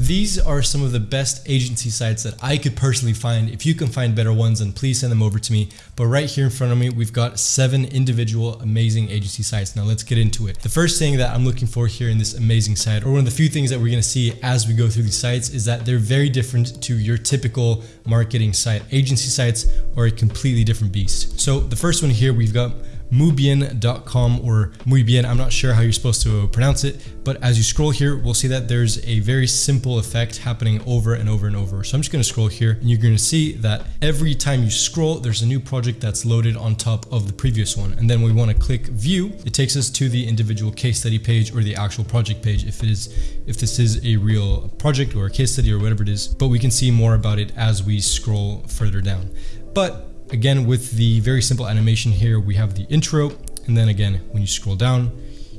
These are some of the best agency sites that I could personally find. If you can find better ones, then please send them over to me. But right here in front of me, we've got seven individual amazing agency sites. Now let's get into it. The first thing that I'm looking for here in this amazing site, or one of the few things that we're gonna see as we go through these sites is that they're very different to your typical marketing site. Agency sites are a completely different beast. So the first one here, we've got muybien.com or muy bien. I'm not sure how you're supposed to pronounce it, but as you scroll here, we'll see that there's a very simple effect happening over and over and over. So I'm just going to scroll here and you're going to see that every time you scroll, there's a new project that's loaded on top of the previous one. And then we want to click view. It takes us to the individual case study page or the actual project page if it is, if this is a real project or a case study or whatever it is, but we can see more about it as we scroll further down. But Again, with the very simple animation here, we have the intro. And then again, when you scroll down,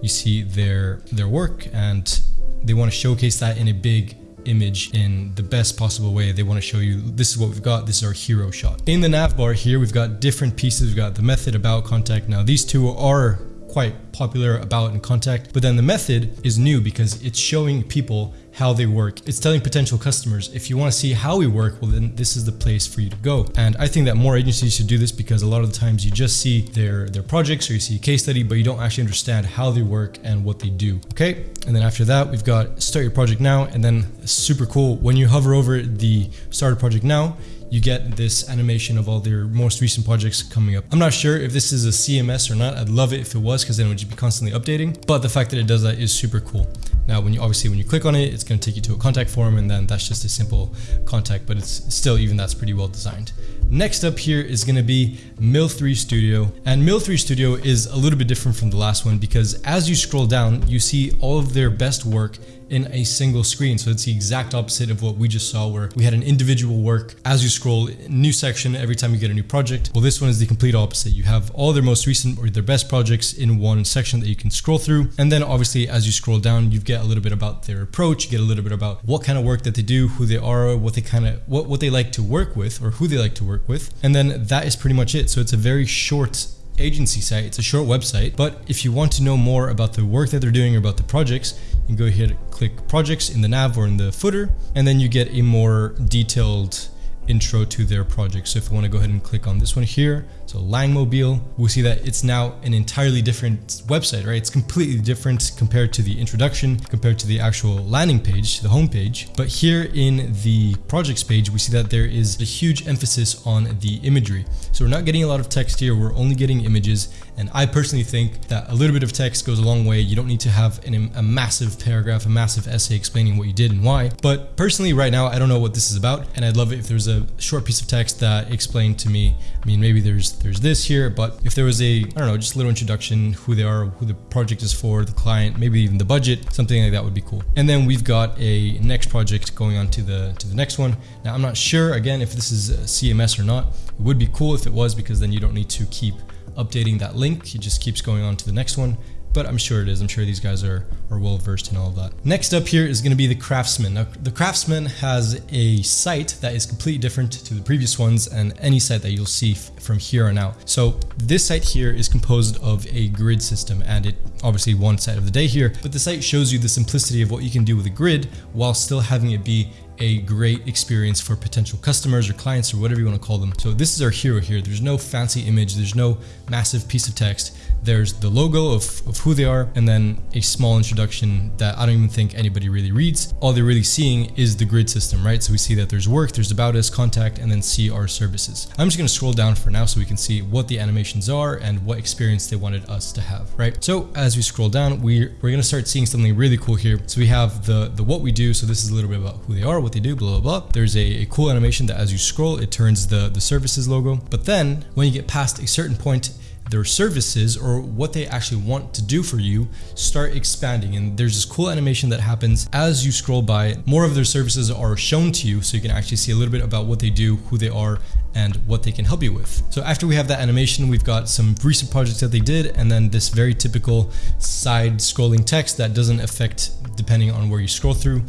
you see their, their work and they want to showcase that in a big image in the best possible way. They want to show you this is what we've got. This is our hero shot. In the nav bar here, we've got different pieces. We've got the method about contact. Now these two are quite popular about and contact, but then the method is new because it's showing people how they work. It's telling potential customers, if you want to see how we work, well then this is the place for you to go. And I think that more agencies should do this because a lot of the times you just see their, their projects or you see a case study, but you don't actually understand how they work and what they do. Okay. And then after that, we've got start your project now. And then super cool. When you hover over the start a project now, you get this animation of all their most recent projects coming up. I'm not sure if this is a CMS or not. I'd love it if it was because then it would be constantly updating. But the fact that it does that is super cool. Now, when you obviously when you click on it, it's going to take you to a contact form and then that's just a simple contact, but it's still even that's pretty well designed. Next up here is going to be Mill3 Studio. And Mill3 Studio is a little bit different from the last one because as you scroll down, you see all of their best work in a single screen. So it's the exact opposite of what we just saw where we had an individual work as you scroll new section every time you get a new project. Well, this one is the complete opposite. You have all their most recent or their best projects in one section that you can scroll through. And then obviously as you scroll down, you get a little bit about their approach, you get a little bit about what kind of work that they do, who they are, what they kind of, what, what they like to work with or who they like to work with. And then that is pretty much it. So it's a very short agency site. It's a short website, but if you want to know more about the work that they're doing or about the projects, you can go ahead, and click projects in the nav or in the footer, and then you get a more detailed intro to their project. So if you want to go ahead and click on this one here, so Langmobile, we see that it's now an entirely different website, right? It's completely different compared to the introduction, compared to the actual landing page, the home page. But here in the projects page, we see that there is a huge emphasis on the imagery. So we're not getting a lot of text here, we're only getting images. And I personally think that a little bit of text goes a long way. You don't need to have an, a massive paragraph, a massive essay explaining what you did and why. But personally, right now, I don't know what this is about. And I'd love it if there's a short piece of text that explained to me. I mean, maybe there's there's this here, but if there was a, I don't know, just a little introduction, who they are, who the project is for, the client, maybe even the budget, something like that would be cool. And then we've got a next project going on to the to the next one. Now I'm not sure again if this is CMS or not. It would be cool if it was because then you don't need to keep updating that link. It just keeps going on to the next one but I'm sure it is. I'm sure these guys are, are well versed in all of that. Next up here is going to be the Craftsman. Now, the Craftsman has a site that is completely different to the previous ones and any site that you'll see from here on out. So this site here is composed of a grid system and it obviously one side of the day here, but the site shows you the simplicity of what you can do with a grid while still having it be a great experience for potential customers or clients or whatever you want to call them. So this is our hero here. There's no fancy image. There's no massive piece of text. There's the logo of, of who they are and then a small introduction that I don't even think anybody really reads. All they're really seeing is the grid system, right? So we see that there's work, there's about us, contact, and then see our services. I'm just going to scroll down for now so we can see what the animations are and what experience they wanted us to have, right? So as we scroll down, we're, we're going to start seeing something really cool here. So we have the, the what we do. So this is a little bit about who they are, what they do, blah, blah, blah. There's a, a cool animation that as you scroll, it turns the, the services logo. But then when you get past a certain point, their services or what they actually want to do for you start expanding. And there's this cool animation that happens as you scroll by. More of their services are shown to you so you can actually see a little bit about what they do, who they are, and what they can help you with. So after we have that animation, we've got some recent projects that they did and then this very typical side scrolling text that doesn't affect depending on where you scroll through.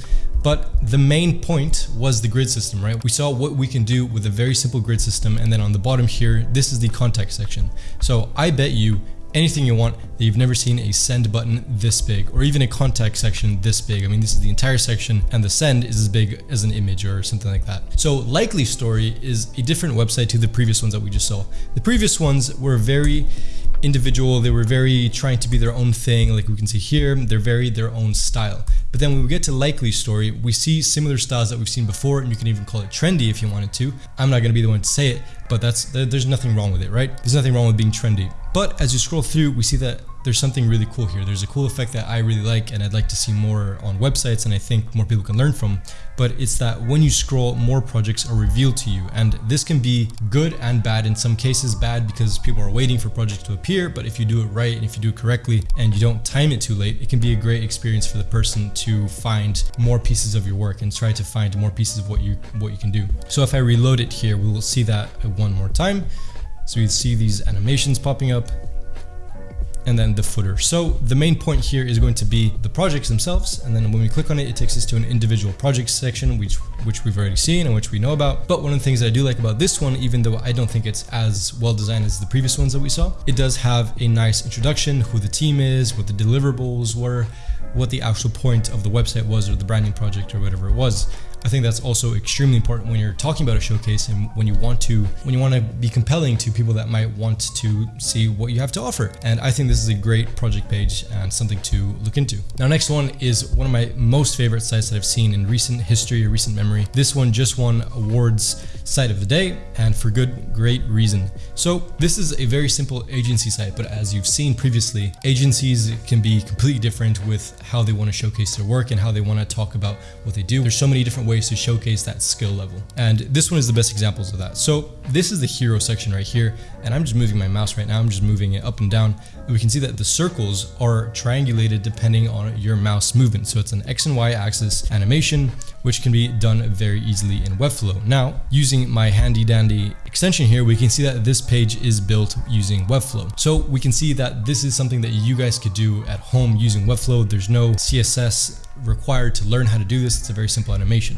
But the main point was the grid system, right? We saw what we can do with a very simple grid system. And then on the bottom here, this is the contact section. So I bet you anything you want that you've never seen a send button this big or even a contact section this big. I mean, this is the entire section and the send is as big as an image or something like that. So Likely Story is a different website to the previous ones that we just saw. The previous ones were very individual. They were very trying to be their own thing. Like we can see here, they're very their own style. But then when we get to Likely Story, we see similar styles that we've seen before, and you can even call it trendy if you wanted to. I'm not gonna be the one to say it, but that's there's nothing wrong with it, right? There's nothing wrong with being trendy. But as you scroll through, we see that there's something really cool here. There's a cool effect that I really like and I'd like to see more on websites and I think more people can learn from. But it's that when you scroll, more projects are revealed to you. And this can be good and bad. In some cases, bad because people are waiting for projects to appear. But if you do it right and if you do it correctly and you don't time it too late, it can be a great experience for the person to find more pieces of your work and try to find more pieces of what you what you can do. So if I reload it here, we will see that one more time. So you see these animations popping up and then the footer. So the main point here is going to be the projects themselves. And then when we click on it, it takes us to an individual project section, which, which we've already seen and which we know about. But one of the things that I do like about this one, even though I don't think it's as well designed as the previous ones that we saw, it does have a nice introduction, who the team is, what the deliverables were, what the actual point of the website was or the branding project or whatever it was. I think that's also extremely important when you're talking about a showcase and when you want to when you want to be compelling to people that might want to see what you have to offer. And I think this is a great project page and something to look into. Now next one is one of my most favorite sites that I've seen in recent history or recent memory. This one just won awards site of the day and for good great reason. So this is a very simple agency site, but as you've seen previously, agencies can be completely different with how they want to showcase their work and how they want to talk about what they do. There's so many different ways to showcase that skill level. And this one is the best examples of that. So this is the hero section right here. And I'm just moving my mouse right now. I'm just moving it up and down. We can see that the circles are triangulated depending on your mouse movement. So it's an X and Y axis animation, which can be done very easily in Webflow. Now, using my handy dandy extension here, we can see that this page is built using Webflow. So we can see that this is something that you guys could do at home using Webflow. There's no CSS required to learn how to do this. It's a very simple animation.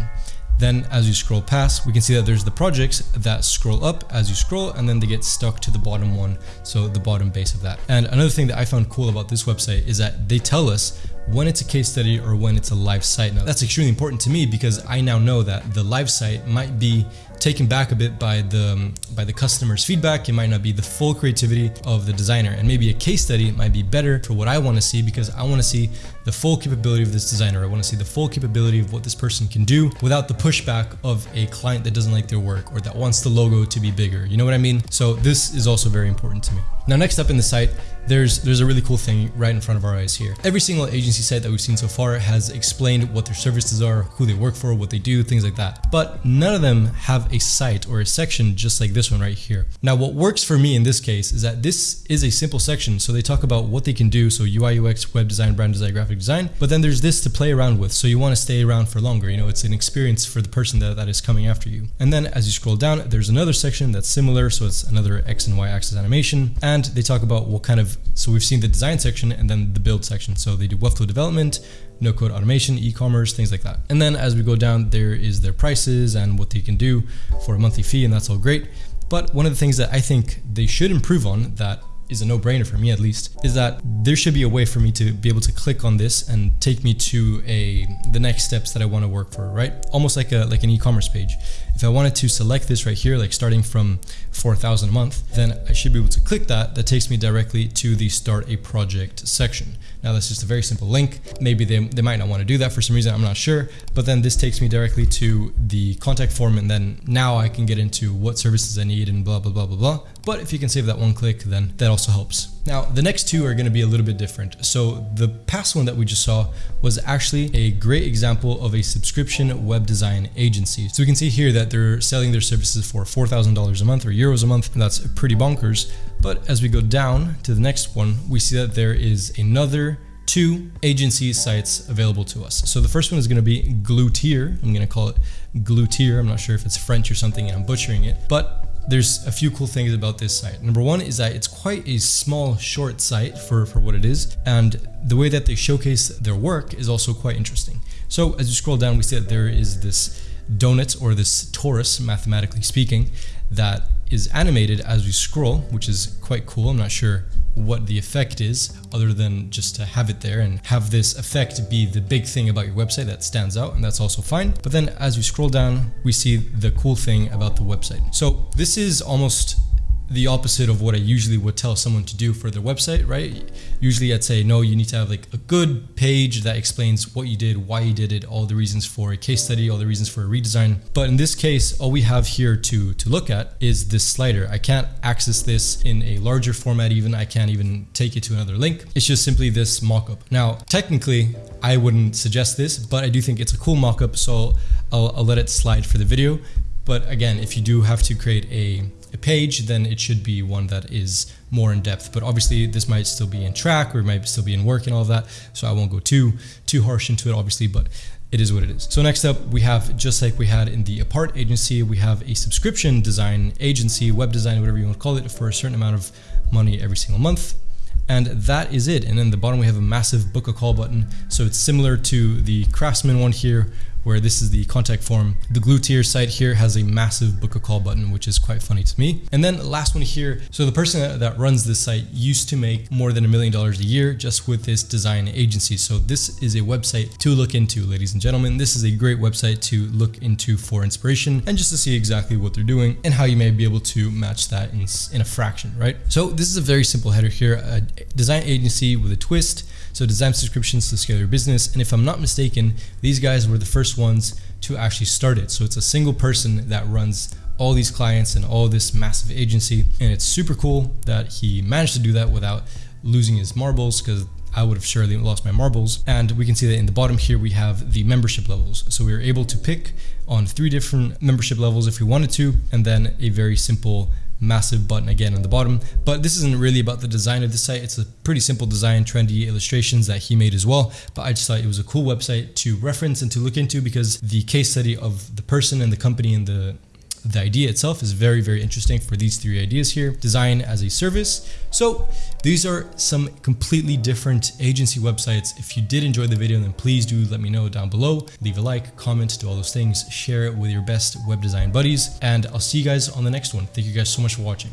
Then as you scroll past, we can see that there's the projects that scroll up as you scroll and then they get stuck to the bottom one. So the bottom base of that. And another thing that I found cool about this website is that they tell us when it's a case study or when it's a live site. Now that's extremely important to me because I now know that the live site might be taken back a bit by the um, by the customer's feedback. It might not be the full creativity of the designer and maybe a case study might be better for what I want to see because I want to see the full capability of this designer. I want to see the full capability of what this person can do without the pushback of a client that doesn't like their work or that wants the logo to be bigger. You know what I mean? So this is also very important to me. Now, next up in the site, there's there's a really cool thing right in front of our eyes here. Every single agency site that we've seen so far has explained what their services are, who they work for, what they do, things like that. But none of them have a site or a section just like this one right here. Now, what works for me in this case is that this is a simple section. So they talk about what they can do. So UI, UX, web design, brand design, graphic design. But then there's this to play around with. So you want to stay around for longer. You know, it's an experience for the person that, that is coming after you. And then as you scroll down, there's another section that's similar. So it's another X and Y axis animation. And they talk talk about what kind of, so we've seen the design section and then the build section. So they do Webflow development, no code automation, e-commerce, things like that. And then as we go down, there is their prices and what they can do for a monthly fee, and that's all great. But one of the things that I think they should improve on that is a no-brainer for me at least is that there should be a way for me to be able to click on this and take me to a the next steps that I want to work for right almost like a like an e-commerce page if I wanted to select this right here like starting from 4,000 a month then I should be able to click that that takes me directly to the start a project section now that's just a very simple link maybe they, they might not want to do that for some reason I'm not sure but then this takes me directly to the contact form and then now I can get into what services I need and blah blah blah blah blah but if you can save that one click then that'll also helps. Now, the next two are going to be a little bit different. So the past one that we just saw was actually a great example of a subscription web design agency. So we can see here that they're selling their services for $4,000 a month or euros a month. that's pretty bonkers. But as we go down to the next one, we see that there is another two agency sites available to us. So the first one is going to be Glutier. I'm going to call it Glutier. I'm not sure if it's French or something and I'm butchering it, but there's a few cool things about this site. Number one is that it's quite a small, short site for, for what it is. And the way that they showcase their work is also quite interesting. So as you scroll down, we see that there is this donut or this torus, mathematically speaking, that is animated as we scroll, which is quite cool. I'm not sure what the effect is other than just to have it there and have this effect be the big thing about your website that stands out and that's also fine. But then as we scroll down, we see the cool thing about the website. So this is almost the opposite of what I usually would tell someone to do for their website, right? Usually I'd say, no, you need to have like a good page that explains what you did, why you did it, all the reasons for a case study, all the reasons for a redesign. But in this case, all we have here to, to look at is this slider. I can't access this in a larger format even. I can't even take it to another link. It's just simply this mockup. Now, technically, I wouldn't suggest this, but I do think it's a cool mockup, so I'll, I'll let it slide for the video. But again, if you do have to create a a page, then it should be one that is more in depth. But obviously this might still be in track or it might still be in work and all of that. So I won't go too, too harsh into it obviously, but it is what it is. So next up, we have, just like we had in the Apart agency, we have a subscription design agency, web design, whatever you want to call it, for a certain amount of money every single month. And that is it. And then the bottom, we have a massive book a call button. So it's similar to the Craftsman one here, where this is the contact form. The Glutier site here has a massive book a call button, which is quite funny to me. And then the last one here. So the person that runs this site used to make more than a million dollars a year just with this design agency. So this is a website to look into, ladies and gentlemen. This is a great website to look into for inspiration and just to see exactly what they're doing and how you may be able to match that in, in a fraction, right? So this is a very simple header here, a design agency with a twist. So design subscriptions to scale your business. And if I'm not mistaken, these guys were the first ones to actually start it. So it's a single person that runs all these clients and all this massive agency. And it's super cool that he managed to do that without losing his marbles because I would have surely lost my marbles. And we can see that in the bottom here, we have the membership levels. So we were able to pick on three different membership levels if we wanted to, and then a very simple massive button again on the bottom. But this isn't really about the design of the site. It's a pretty simple design, trendy illustrations that he made as well. But I just thought it was a cool website to reference and to look into because the case study of the person and the company and the the idea itself is very, very interesting for these three ideas here. Design as a service. So these are some completely different agency websites. If you did enjoy the video, then please do let me know down below. Leave a like, comment, do all those things. Share it with your best web design buddies. And I'll see you guys on the next one. Thank you guys so much for watching.